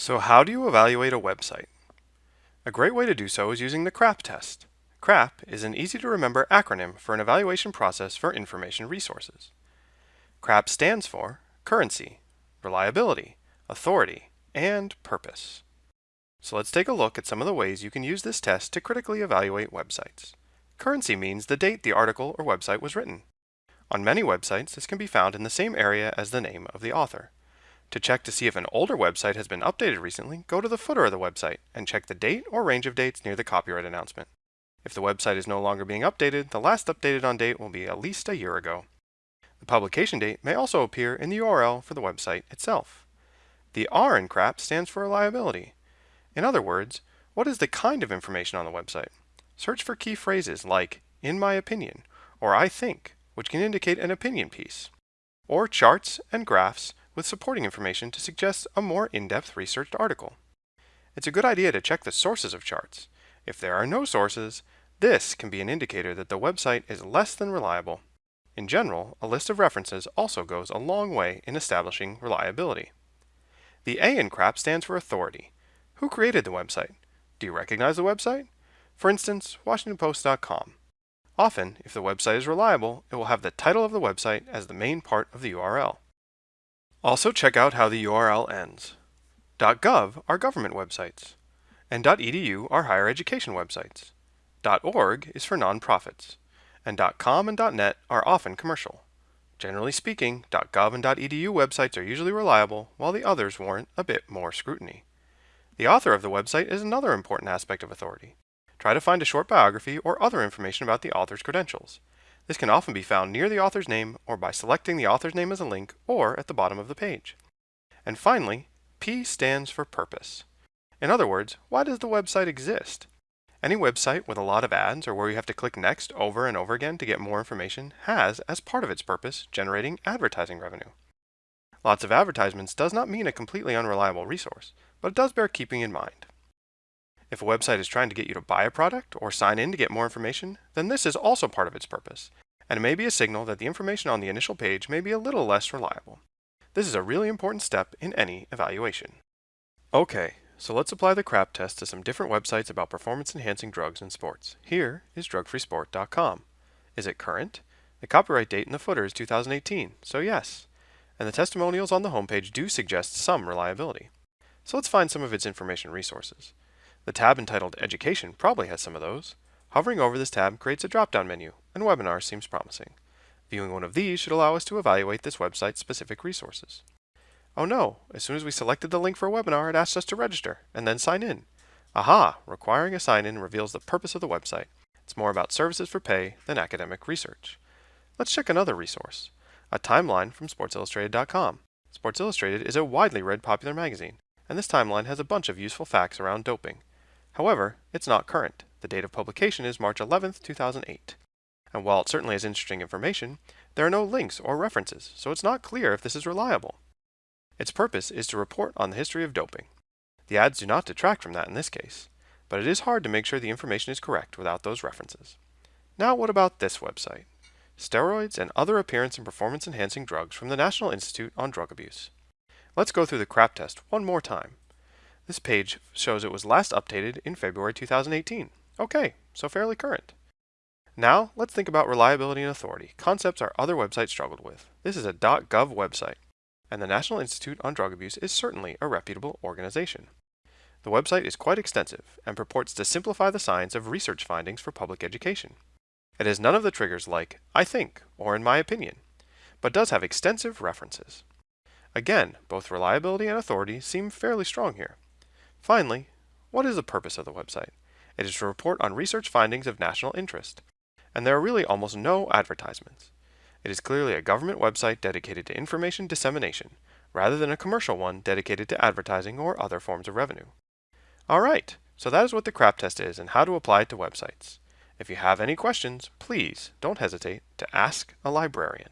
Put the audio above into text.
So how do you evaluate a website? A great way to do so is using the CRAP test. CRAP is an easy to remember acronym for an evaluation process for information resources. CRAP stands for currency, reliability, authority, and purpose. So let's take a look at some of the ways you can use this test to critically evaluate websites. Currency means the date the article or website was written. On many websites, this can be found in the same area as the name of the author. To check to see if an older website has been updated recently, go to the footer of the website and check the date or range of dates near the copyright announcement. If the website is no longer being updated, the last updated on date will be at least a year ago. The publication date may also appear in the URL for the website itself. The R in CRAP stands for reliability. In other words, what is the kind of information on the website? Search for key phrases like, in my opinion, or I think, which can indicate an opinion piece, or charts and graphs with supporting information to suggest a more in-depth researched article. It's a good idea to check the sources of charts. If there are no sources, this can be an indicator that the website is less than reliable. In general, a list of references also goes a long way in establishing reliability. The A in CRAP stands for authority. Who created the website? Do you recognize the website? For instance, WashingtonPost.com. Often, if the website is reliable, it will have the title of the website as the main part of the URL. Also check out how the URL ends. .gov are government websites, and .edu are higher education websites. .org is for nonprofits, and .com and .net are often commercial. Generally speaking, .gov and .edu websites are usually reliable, while the others warrant a bit more scrutiny. The author of the website is another important aspect of authority. Try to find a short biography or other information about the author's credentials. This can often be found near the author's name or by selecting the author's name as a link or at the bottom of the page. And finally, P stands for purpose. In other words, why does the website exist? Any website with a lot of ads or where you have to click next over and over again to get more information has, as part of its purpose, generating advertising revenue. Lots of advertisements does not mean a completely unreliable resource, but it does bear keeping in mind. If a website is trying to get you to buy a product or sign in to get more information, then this is also part of its purpose, and it may be a signal that the information on the initial page may be a little less reliable. This is a really important step in any evaluation. Okay, so let's apply the CRAP test to some different websites about performance-enhancing drugs in sports. Here is drugfreesport.com. Is it current? The copyright date in the footer is 2018, so yes. And the testimonials on the homepage do suggest some reliability. So let's find some of its information resources. The tab entitled Education probably has some of those. Hovering over this tab creates a drop-down menu, and Webinars seems promising. Viewing one of these should allow us to evaluate this website's specific resources. Oh no, as soon as we selected the link for a webinar, it asked us to register, and then sign in. Aha, requiring a sign-in reveals the purpose of the website. It's more about services for pay than academic research. Let's check another resource, a timeline from SportsIllustrated.com. Sports Illustrated is a widely read popular magazine, and this timeline has a bunch of useful facts around doping. However, it's not current. The date of publication is March 11, 2008. And while it certainly has interesting information, there are no links or references, so it's not clear if this is reliable. Its purpose is to report on the history of doping. The ads do not detract from that in this case, but it is hard to make sure the information is correct without those references. Now what about this website? Steroids and other appearance and performance enhancing drugs from the National Institute on Drug Abuse. Let's go through the CRAP test one more time. This page shows it was last updated in February 2018. Okay, so fairly current. Now, let's think about reliability and authority, concepts our other websites struggled with. This is a .gov website, and the National Institute on Drug Abuse is certainly a reputable organization. The website is quite extensive and purports to simplify the science of research findings for public education. It has none of the triggers like, I think, or in my opinion, but does have extensive references. Again, both reliability and authority seem fairly strong here. Finally, what is the purpose of the website? It is to report on research findings of national interest, and there are really almost no advertisements. It is clearly a government website dedicated to information dissemination, rather than a commercial one dedicated to advertising or other forms of revenue. Alright, so that is what the CRAP test is and how to apply it to websites. If you have any questions, please don't hesitate to ask a librarian.